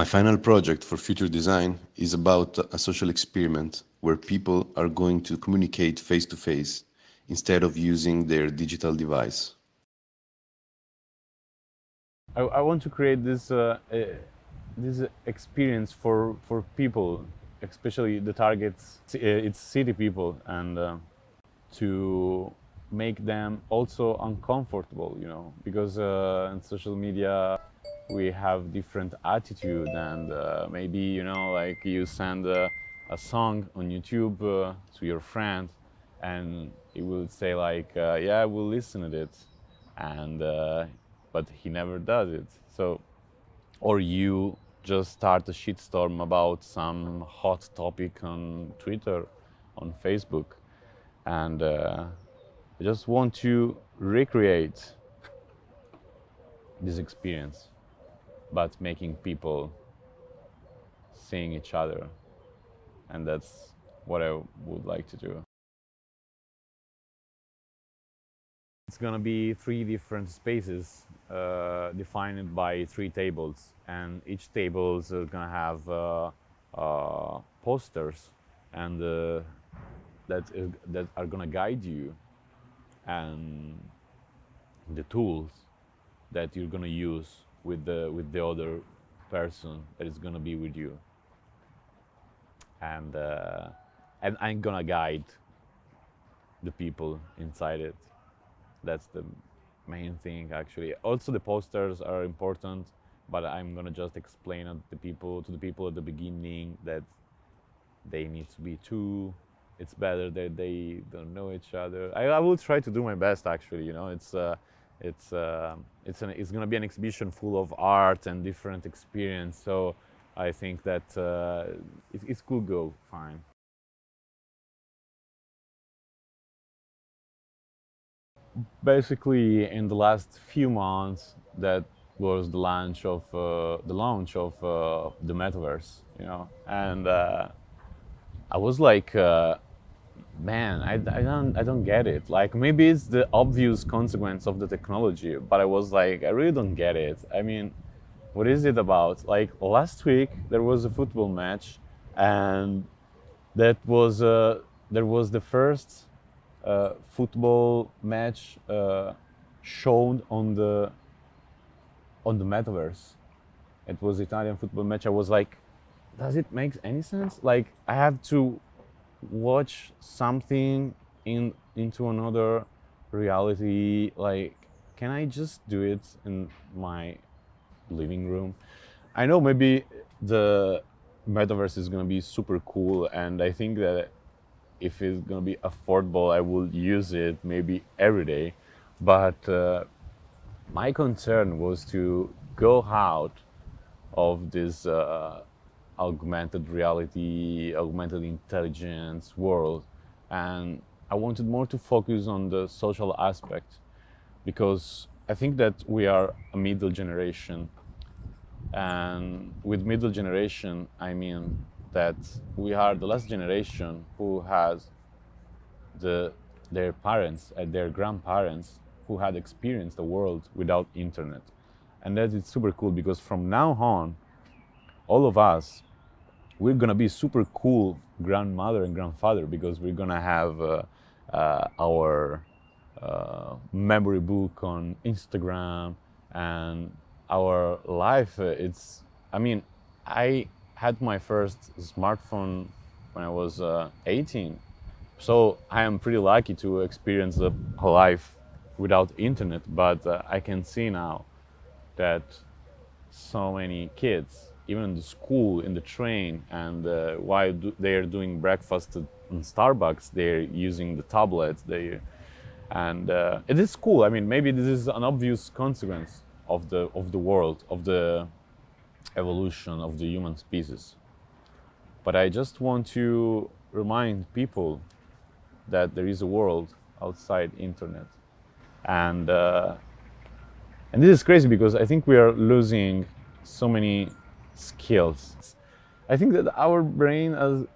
My final project for future design is about a social experiment where people are going to communicate face to face instead of using their digital device. I, I want to create this uh, uh, this experience for for people, especially the targets uh, it's city people, and uh, to make them also uncomfortable, you know, because uh, in social media we have different attitude and uh, maybe you know like you send a, a song on YouTube uh, to your friend and he will say like uh, yeah we'll listen to it. And uh, but he never does it. So or you just start a shitstorm about some hot topic on Twitter on Facebook. And uh, I just want to recreate this experience but making people seeing each other. And that's what I would like to do. It's to be three different spaces uh, defined by three tables. And each table is to have uh, uh, posters and uh, that, that are to guide you and the tools that you're to use with the with the other person that is gonna be with you. And uh, and I'm gonna guide the people inside it. That's the main thing actually. Also the posters are important but I'm gonna just explain to the people to the people at the beginning that they need to be two it's better that they don't know each other. I, I will try to do my best actually you know? It's uh, it's uh, it's an, it's going to be an exhibition full of art and different experience. So I think that uh, it, it could go fine. Basically, in the last few months, that was the launch of uh, the launch of uh, the metaverse, you know, and uh, I was like uh, man, I, I don't I don't get it. Like maybe it's the obvious consequence of the technology, but I was like, I really don't get it. I mean, what is it about? Like last week there was a football match, and that was uh, there was the first uh, football match uh, shown on the on the metaverse. It was Italian football match. I was like, does it make any sense? Like I have to watch something in into another reality like can i just do it in my living room? I know maybe the metaverse is going to be super cool and i think that if it's going to be affordable i will use it maybe every day. But uh, my concern was to go out of this uh, augmented reality, augmented intelligence world. And I wanted more to focus on the social aspect because I think that we are a middle generation. And with middle generation, I mean that we are the last generation who has the, their parents and their grandparents who had experienced the world without internet. And that is super cool because from now on, all of us we're gonna be super cool grandmother and grandfather because we're gonna have uh, uh, our uh, memory book on Instagram and our life. Uh, it's, I mean, I had my first smartphone when I was uh, 18, so I am pretty lucky to experience a life without internet. But uh, I can see now that so many kids even in the school, in the train, and uh, while do they're doing breakfast in Starbucks, they're using the tablet. They, and uh, it is cool. I mean, maybe this is an obvious consequence of the of the world, of the evolution of the human species. But I just want to remind people that there is a world outside internet, and uh, and this is crazy because I think we are losing so many skills. I think that our brain is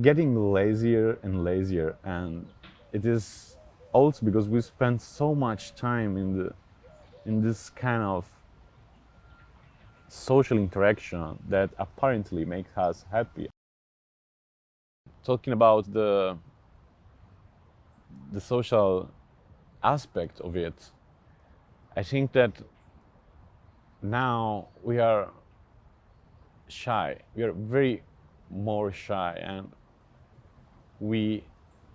getting lazier and lazier and it is also because we spend so much time in the in this kind of social interaction that apparently makes us happy. Talking about the the social aspect of it, I think that now we are shy. We are very more shy and we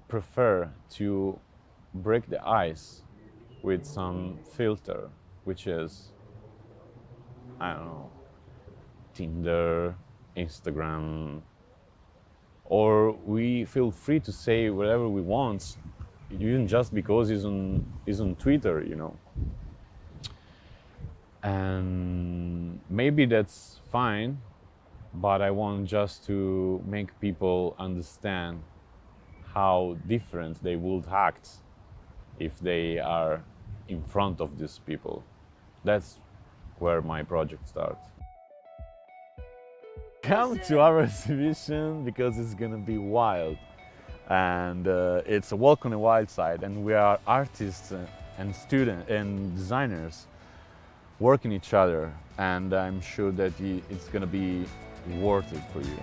prefer to break the ice with some filter, which is, I don't know, Tinder, Instagram, or we feel free to say whatever we want, even just because it's on, it's on Twitter, you know. And maybe that's fine, but I want just to make people understand how different they would act if they are in front of these people. That's where my project starts. Come to our exhibition because it's gonna be wild. And uh, it's a walk on the wild side and we are artists and students and designers working each other and I'm sure that it's gonna be worth it for you.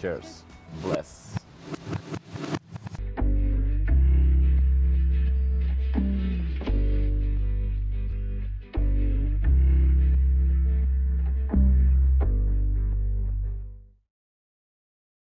Cheers. Bless.